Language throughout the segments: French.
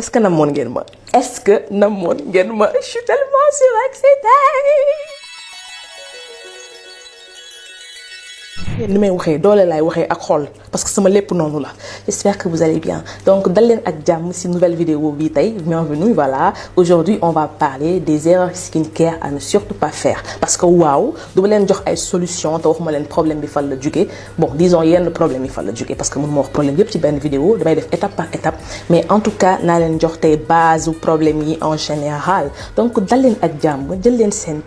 est-ce que namoon ngeen ma? Est-ce que namoon ngeen ma? Je suis tellement surexcitée parce que j'espère que vous allez bien. Donc dal leen nouvelle vidéo bienvenue aujourd'hui on va parler des erreurs skincare à ne surtout pas faire. Parce que waaw du ma leen jox ay solution te waxuma leen problème bi fan la jógee bon disons yenn problème yi fan la jógee parce que mënuma wax problème yépp ci benn vidéo étape par étape. Mais en tout cas naa leen jox tey base problème en général. Donc dal leen ak jàmm jël leen seen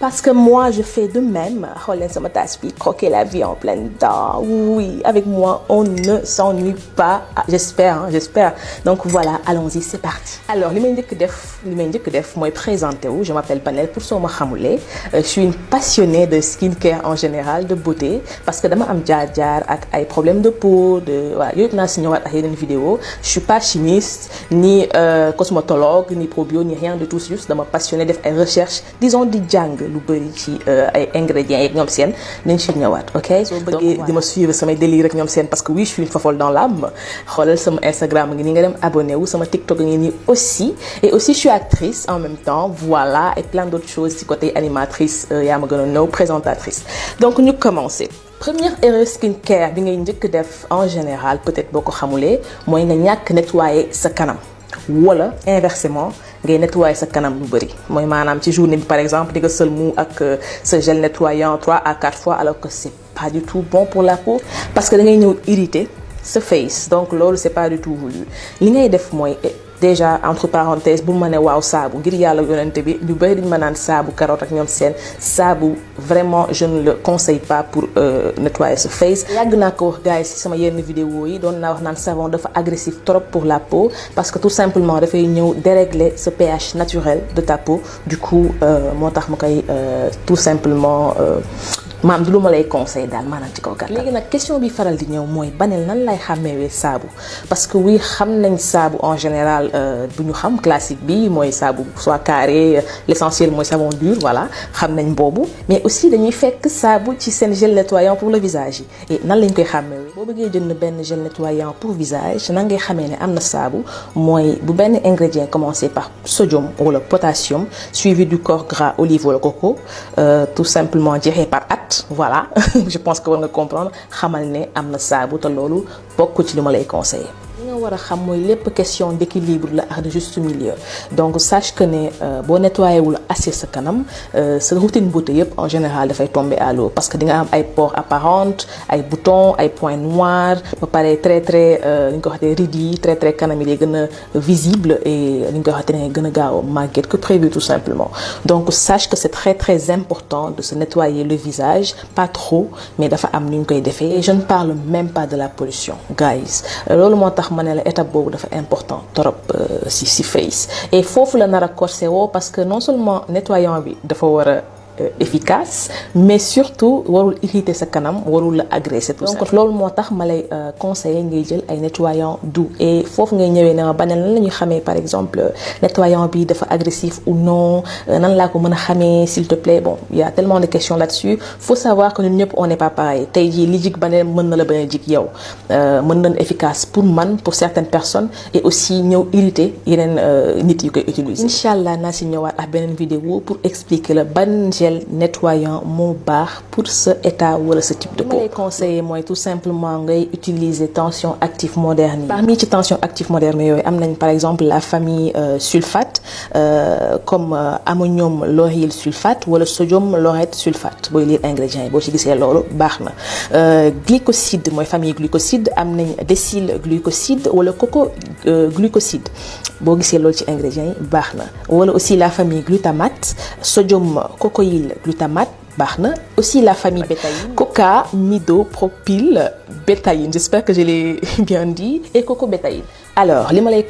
parce que moi je fais de même. Xool leen sama tasse bi croquer la vie en pleine dents oui avec moi on ne s'ennuie pas. J'espère hein, j'espère. Donc voilà allons-y c'est parti. Alors li may njëkk def li may njëkk def mooy présenter wu. Je m'appelle Panel pour ma xamulee je suis une passionnée de skincare en général de beauté parce que jaar-jaar ak ay problèmes de peau de voilà ak yeneen vidéo. Je suis pas chimiste ni euh, cosmétologue ni probio ni rien de tout. C'est juste dama passionné def ay recherches disons di jàng lu bëri ci ay ingrédients yeeg ñoom seen nañ ci ñëwaat ok? Soo bëggee di ma suivre samay délire rek ñoom seen parce que oui je suis une fofolle dans l'âme. Xoolal sama Instagram ngi nii nga dem abonné wu. Sama TikTok ngi nii aussi. Et aussi je suis actrice en même temps. Voilà et plein d'autres choses ci côté animatrice yaa ma gën a nëw présentatrice. Donc ñu commencer. Première erreur skincare bi ngay njëkk def en général peut-être boo ko xamulee mooy nga ñàkk nettoyer sa kanam. Wala inversement ngay nettoyer sa kanam lu bëri mooy maanaam ci journée bi par exemple di nga sëlmu ak sa gel nettoyant 3 à 4 fois alors que c'est pas du tout bon pour la peau. Parce que da ngay ñëw irriter sa face. Donc loolu c'est pas du tout voulu. Li ngay def mooy déjà entre parenthèses bu ngir bi ñu vraiment je ne le conseille pas pour euh, nettoyer sa face. Yàgg naa ko wax gars sama vidéo yi savon agressif trop pour la peau parce que tout simplement dérégler ce pH naturel de ta peau. Du coup ma koy tout simplement maam du lu ma lay conseil daal question bi faral di ñëw mooy banel nan lay xàmmeewee saabu? Parce que oui en général xam classique soit carré l'essentiel mooy savon dur voilà mais aussi dañuy fekk saabu ci seen gel nettoyant pour le visage et nan lañ koy xàmmeewee boo gel nettoyant pour visage par sodium wala potassium suivi du corps gras olive wala coco tout simplement par at voilà. Je pense que war nga comprendre nga war a xam mooy lépp question d'équilibre la de juste milieu. Donc sache que ne boo nettoyé wul assez sa kanam sa routine beauté en général dafay tomber à l'eau. Parce que di nga am ay pores apparentes ay boutons ay points noirs ba pare très très li ñu ko très très kanam yi visible et li ñu ko waxatee ne gaaw que prévu tout simplement. Donc sache que c'est très très important de se nettoyer le visage pas trop mais dafa am nu ñu koy je ne parle même pas de la pollution guys ne la étape boobu dafa important trop si si face. Et foofu la nar a corsé parce que non seulement nettoyant bi dafa efficace mais surtout warul irriter sa kanam warul la agresser tout ça. donc loolu moo tax ma lay conseiller ngay jël ay nettoyant doux. Et foofu ngay ñëwee ne ma banel nan la xamee par exemple nettoyant bi dafa agressif ou non nan laa ko mën a xamee s'il te plaît? Bon il y a tellement de questions là-dessus. Faut savoir que ñun ñëpp on n'est pas pareil. Tey jii li jig banel mën na la bañ a jig yow. Mën nañ efficace pour man pour certaines personnes et aussi ñëw irriter yeneen nit yu koy utiliser. Incha allah naa si ñëwaat ak beneen vidéo pour expliquer la ban gel nettoyant moo baax pour ce état wala ce type de peau. lay conseiller mooy tout simplement ngay utiliser tension active moderne yi. parmi ci tension active moderne yooyu am nañ par exemple la famille euh, sulfate euh, comme euh, ammonium lauryl sulfate wala sodium laureth sulfate booy lire ingrédients yi boo ci gisee loolu baax na. glycoside mooy famille glucoside am nañ décyl glucoside wala coco glucoside boo gisee loolu ci ingrédients yi baax na wala aussi la famille glutamate sodium cocoïl glutamate baax na aussi la famille coca midopropyl bétaïne. J'espère que je l'ai bien dit. Et coco bétaïne alors li ma lay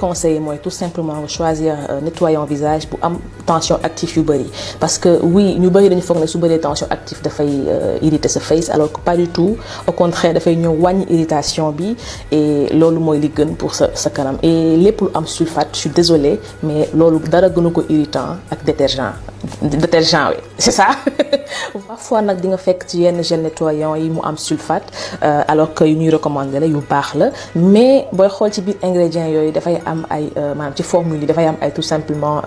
tout simplement nga choisir nettoyant visage bu am tension active parce que oui ñu bëri dañu foog ne su bëree tension active dafay irriter sa face alors que pas du tout. Au contraire dafay ñëw wàññi irritation et loolu mooy li gën pour sa sa kanam. Et lépp lu am sulfate je suis désolée mais loolu dara gënu irritant ak détergent détergent c'est ça. Parfois nag di nga fekk ci yenn gel nettoyant yi mu am sulfate alors que yu ñuy baax la. Mais booy xool ci biir ingrédients yooyu dafay am ay maanaam ci formule yi dafay am ay tout simplement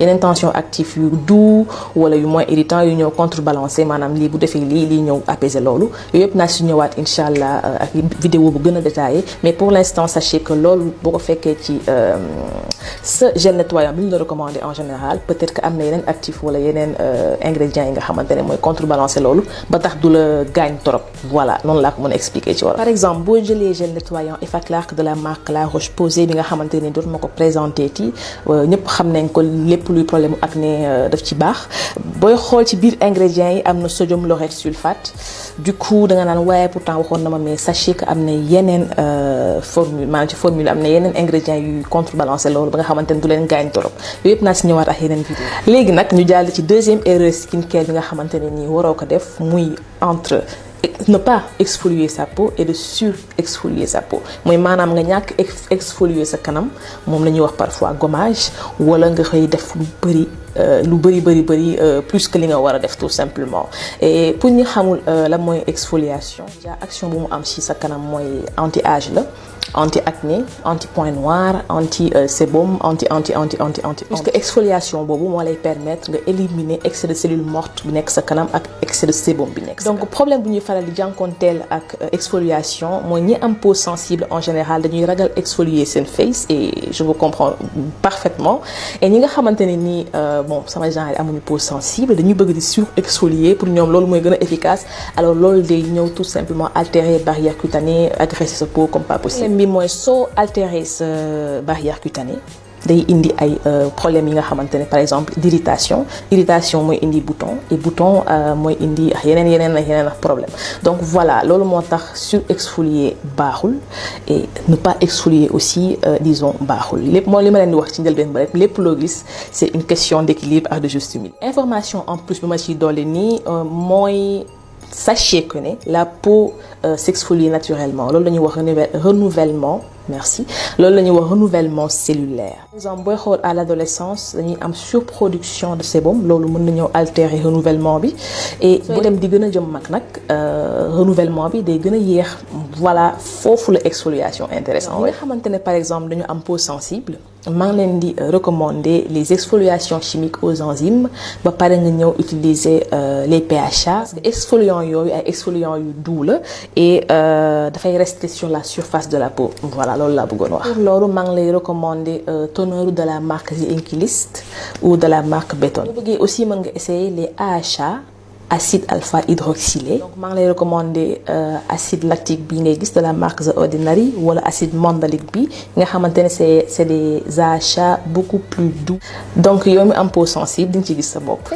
yeneen tension actif yu doux wala yu moins irritant yu ñëw contrebalancer maanaam lii bu defee lii lii ñëw apaiser loolu. Yooyu yëpp naa si ñëwaat incha allah ak vidéo bu gën a détaillé. Mais pour l'instant sachez que loolu boo ko fekkee ci sa gel nettoyant bi ñu la recommandé en général peut-être que am na yeneen actif wala yeneen ingrédients yi nga xamante ne contrebalancer loolu ba tax du la gaañ trop. Voilà noonu laa ko mën expliquer ci wala par exemple boo jëlee gel nettoyant Effaclar de la marque La Roche-Posay bi nga xamante présenté ti ñëpp xam nañ ko lépp luy problème ingrédients sodium sulfate. Du coup da nga pourtant sachez que am na yeneen formule ci formule yeneen ingrédients contrebalancer loolu ba nga xamante ne du leen gaañ yooyu yëpp naa si ñëwaat ak yeneen vidéo. Léegi nag ñu jàll ci deuxième erreur skincare bi nga xamante ne waroo ne pas exfolier sa peau et de sur-exfolier sa peau. Mooy maanaam nga ñàkk exfolier sa kanam moom la parfois gommage wala nga koy def lu bëri lu bëri bëri bëri plus que li nga war a def tout simplement. Et pour ñu xamul lan mooy exfoliation déjà action bu mu am ci sa kanam mooy anti âge la anti acné anti point noir anti sébum anti anti anti anti anti. Puisque exfoliation boobu moo lay permettre nga éliminer excès de cellules mortes bi nekk sa kanam ak excès de sébum bi nekk donc problème bu ñuy faral di jànkonteel ak exfoliation mooy ñi am peau sensible en général dañuy ragal exfolier seen face et je vous comprends parfaitement. Et ñi nga xamante ne nii bon sama genre amuñu peau sensible dañuy bëgg di sur exfolier pour ñoom loolu mooy gën a efficace. Alors loolu day ñëw tout simplement altérer barrière cutanée agresser sa peau comme pas possible bi mooy soo altérer sa barrière cutanée day indi ay problèmes yi nga xamante par exemple d'irritation. Irritation mooy indi bouton et bouton mooy indi yeneen yeneen ak problème. Donc voilà loolu moo tax surexfolier baaxul et ne pas exfolier aussi disons baaxul. Lépp moo li ma di wax ci gis c'est une question d'équilibre ak de juste milieu information en plus bi ma ciy dolli nii mooy sachez que la peau euh, s'exfolie naturellement. Loolu la renouvellement merci. Loolu la ñuy wax renouvellement cellulaire. Par exemple booy xool à l'adolescence dañuy am surproduction de sébum. Loolu mën na ñëw altérer renouvellement bi. Et boo dem di gën a jëm mag nag renouvellement bi day gën a yéex. Voilà foofu la exfoliation intéressant nga xamante ne par exemple dañu am peau sensible maa ngi leen di recommander les exfoliations chimiques aux enzymes. Ba pare nga ñëw utiliser les PHA parce que exfoliants yooyu ay exfoliants yu doux la. Et dafay rester sur la surface de la peau. Voilà loolu laa bëggoon wax. pour loolu maa ngi lay recommander toner de la marque The Inkilist ou de la marque Béton. bu bëggee aussi mën nga essayer les AHA. Acide alpha hydroxylé. Donc maa ngi lay recommander acide lactique bi de la marque The Ordinary wala acide mandalique bi c'est des achats beaucoup plus doux. Donc yow mi am peau sensible di nga ci gis sa bopp.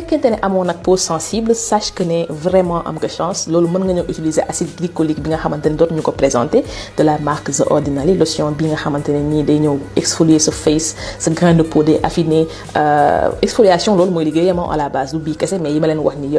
Peau sensible sache que ne vraiment am nga chance. Loolu mën nga ñëw utiliser acide glycolique bi nga xamante présenter de la marque The Ordinary lotion bi nga xamante ne nii day ñëw exfolier sa face sa grain de peau day affiner exfoliation loolu mooy liggéeyam à la base du bii mais yi ma leen wax nii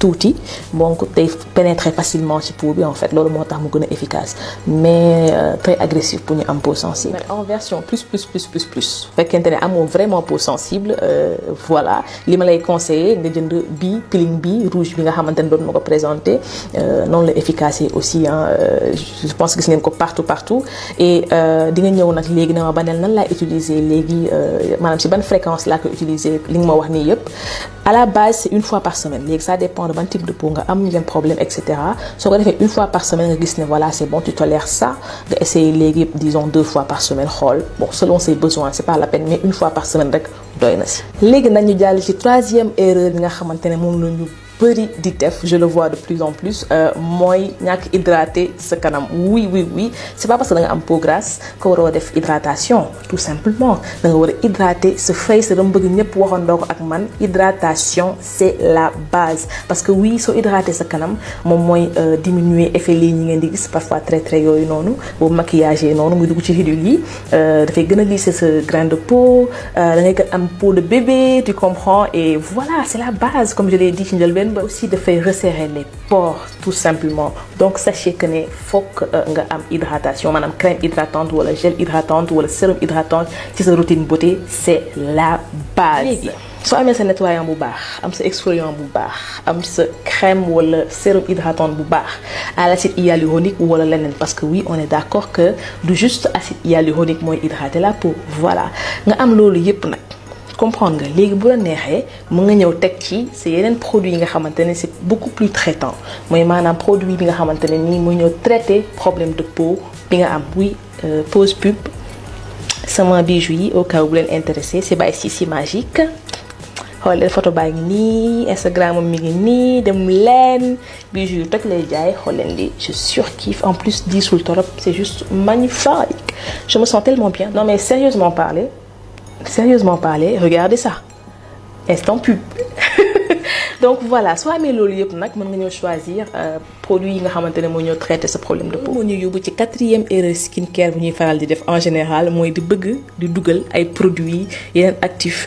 tuuti donc day pénétrer facilement ci peau en fait. Loolu moo tax mu efficace. Mais euh, très agressif pour ñu am peau sensible. en version plus plus plus plus plus. Fekkente ne amoo vraiment peau sensible euh, voilà. Li ma lay conseiller nga jënd bi peeling bi rouge bi nga xamante ne doon ma ko présenté noonu la efficace aussi ah je pense gis ngeen ko partout partout. Et di nga ñëw nag léegi na ma baneel nan laay utiliser léegi maanaam si ban fréquence laa koy utiliser li nga ma wax nii yëpp à la base c'est une fois par semaine. Léegi ça dépend de peau nga am problème et cetera soo ko une fois par semaine voilà c'est bon tu tolères ça nga essayer disons deux fois par semaine xool bon selon ses besoins c'est pas la peine mais une fois par semaine rek doy na si. léegi nag ñu jàll ci troisième erreur bi nga xamante ne moom bëri di def je le vois de plus en plus mooy ñàkk hydrater sa kanam. Oui oui oui c'est pas parce que da nga am peau grasse que waroo def hydratation tout simplement. Da nga war hydrater sa face dama bëgg ñëpp waxandoo ko ak man. Hydratation c'est la base. Parce que oui soo hydrater sa kanam moom mooy diminuer effet lii ñi ngeen di gis parfois très très yooyu noonu boobu maquillage noonu muy dugg ci ridule yi dafay gën a lisser sa grain de peau da ngay am peau de bébé tu comprends? Et voilà c'est la base comme je l'ai dit ci ba aussi dafay resserrer les pores tout simplement. Donc sachez que ne fokk nga am hydratation maanaam crème hydratante wala gel hydratante wala sérum hydratante ci sa routine beauté c'est la base. Soo amee sa nettoyant bu baax am sa exfoliant bu baax am sa crème wala sérum hydratante bu baax à l'acide hyaluronique wala leneen parce que oui on est d'accord que du juste acide hyaluronique mooy hydrater la peau voilà. Nga am loolu yépp nag comprendre nga léegi bu la neexee mën ci c'est beaucoup plus traitant. Mooy maanaam produit bi problème de peau bi nga am. Oui pause pub sama bijou au cas bu leen intéressé c'est by Sissi Magique. Xool leen photo baa ngi nii Instagram am mi ngi nii dem leen. Bijou yu toj lay jaay je surkiffe en plus c'est juste magnifique. Je me sens tellement bien. Non mais sérieusement parler sérieusement parler regardez ça. Instant pub donc voilà soo amee loolu yëpp nag mën nga ñëw choisir produit yi nga xamante ne moo ñëw traiter sa problème de peau. moo ñu yóbbu quatrième erreur skincare bu ñuy faral di def en général mooy di bëgg di dugal ay produits yeneen actifs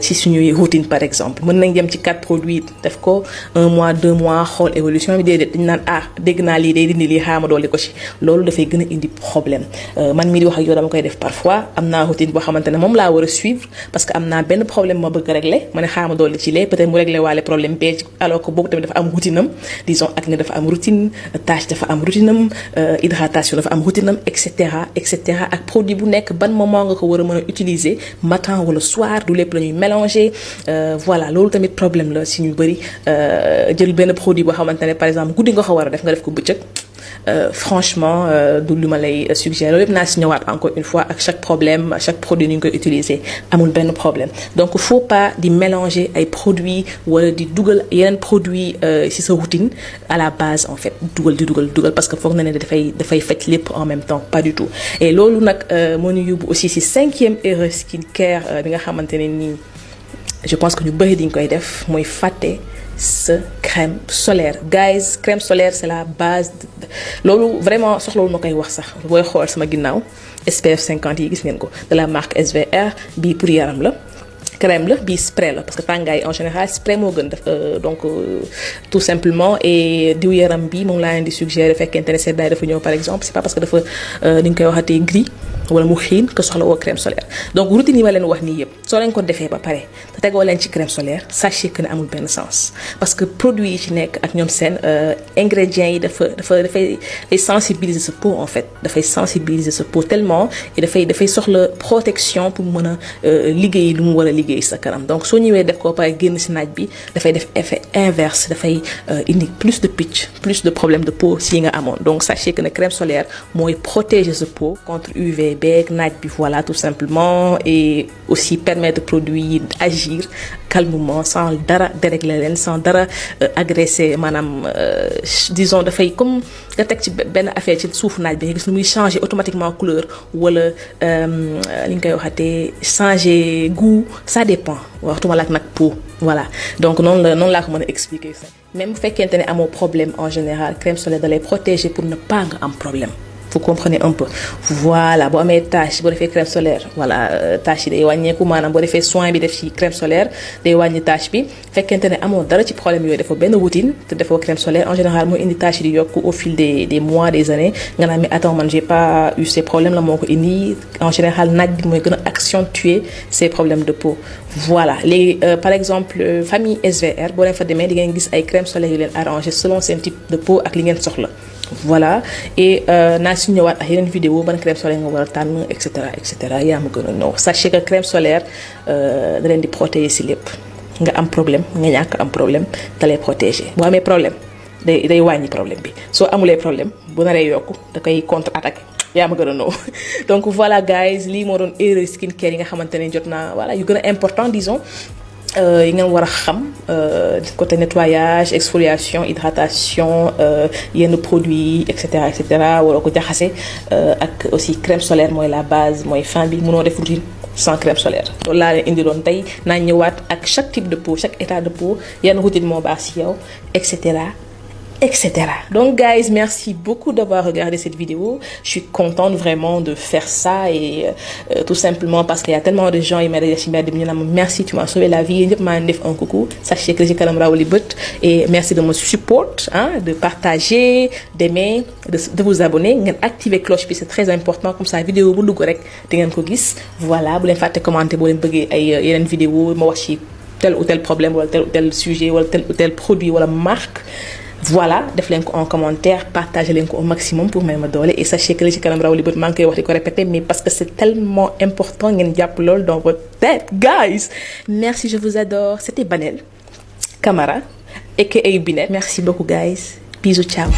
ci suñuy routine par exemple. Mën nañ dem ci quatre produits def ko un mois deux mois xool évolution bi déedéet dañu naan ah dégg naa lii day dindi lii xaama dolli ko ci. Loolu dafay gën a indi problème. Man mii di wax ak yow dama koy def parfois am naa routine boo xamante ne moom laa a suivre parce que am naa benn problème ma bëgg régler ma ne xaama ci lee peut-être mu régler waale problème alors que boobu tamit dafa am routine disons dafa am routine routine am hydratation dafa am routine am et cetera. Et produit moment nga ko utiliser matin wala soir du lépp la mélanger voilà. Loolu problème si ñu bëri jël benn produit boo xamante par exemple franchement du lu ma lay suggérer encore une fois ak chaque problème chaque produit ni ñu koy utiliser amul benn problème. Donc faut pas mélanger ay produits wala di dugal yeneen produits ci sa routine à la base en fait. Dugal di dugal dugal parce que foog na ne dafay dafay faj en même temps pas du tout. Et loolu nag moo ñu aussi ci cinquième erreur skincare bi nga je pense que ñu bëri diñ koy def crème solaire. Guys crème solaire c'est la base loolu vraiment soxlawul ma koy sama ginnaaw SPF 50 yi gis ngeen ko. De la marque SVR bii pour yaram la. Crème spray parce que tàngaay en général spray moo gën def donc tout simplement. Et diw yaram bi moom laa leen di suggérer par exemple c'est pas parce que gris wala mu xiin que soxla woo crème solaire. Donc routine yi ma leen wax nii yëpp soo leen ko defee ba pare te tegoo leen ci crème solaire sachez que ne amul benn sens. Parce que produit yi ci nekk ak ñoom seen ingrédients yi dafa dafa dafay day sensibiliser sa peau en fait. Dafay sensibiliser sa peau tellement et dafay dafay soxla protection pour mën a liggéey lu mu war a liggéey sa kanam. Donc soo ñëwee def ko pare génn si naaj bi dafay def effet inverse dafay indi plus de pitch plus de problème de peau si nga amoon. Donc sachez que ne crème solaire mooy protéger sa peau contre UV beeg naaj bi voilà tout simplement et aussi permettre produit yi agir calmement sans dara dérégler leen sans dara agresser maanaam disons dafay comme nga teg ci benn affaire ci suufu naaj bi nga gis nu muy changer automatiquement couleur wala li nga koy waxatee goût ça dépend. Waxtuma la ak nag peau voilà. Donc noonu la noonu laa expliquer. Ça même bu fekkente ne amoo problème en général crème solaire da lay protéger pour ne pas nga am problème vous comprenez un peu. Voilà boo amee tache boo defee crème solaire voilà tache yi day wàññeeku maanaam boo defee soin bi def ci crème solaire day wàññi tache bi. Fekkente ne amoo dara ci problème yooyu defoo benn routine te defoo crème solaire en général mooy indi tache yi di yokk au fil des des mois des années. Nga naan mais attends man j'ai pas eu ces problèmes la moo ko en général naaj bi mooy gën a accentuer ces problèmes de peau. Voilà léegi par exemple famille SVR boo leen fa demee di ngeen gis ay crème solaire yu leen arrangé selon seen type de peau ak li ngeen soxla voilà. Et naa si ñëwaat ak yeneen vidéo ban crème solaire nga war a tànn et cetera et cetera. Yaa ma gën a sachez que crème solaire da leen di protéger si lépp. Nga am problème nga ñàkk am problème da lay protéger. Boo amee problème day day wàññi problème bi. Soo amulee problème bu naree yokku da koy contre attaquer yaa ma gën a ñëw donc voilà guys lii moo doon erreur skincare yi nga xamante ne voilà yu gën important disons yi ngeen war a xam côté nettoyage exfoliation hydratation yenn produits et cetera et cetera wala ko jaxase ak aussi crème solaire la base mooy fin bi mënoo def routine sans crème solaire. Loolu laa leen indi doon tey chaque type de peau chaque état de peau yan routine moo baax si yow et cetera etc. Donc, guys, merci beaucoup d'avoir regardé cette vidéo. Je suis contente vraiment de faire ça et euh, tout simplement parce qu'il y a tellement de gens qui m'ont dit merci, tu m'as sauvé la vie. un coucou. Sachez que j'ai quand même et merci de me support, hein, de partager, d'aimer, de, vous abonner, activer la cloche, c'est très important. Comme ça, la vidéo, vous l'avez Voilà, vous pouvez commenter, vous faire une vidéo, moi, tel ou tel problème, ou tel ou tel sujet, ou tel ou tel produit, ou la marque. Voilà def leen ko en commentaire partagez leen ko au maximum pour may ma doole. Et sachez que li ci kanam raw li bët maa répéter mais parce que c'est tellement important ngeen jàpp loolu dans votre tête guys. Merci je vous adore. C'était Banel Camara aka Binet merci beaucoup guys. Bisous ciao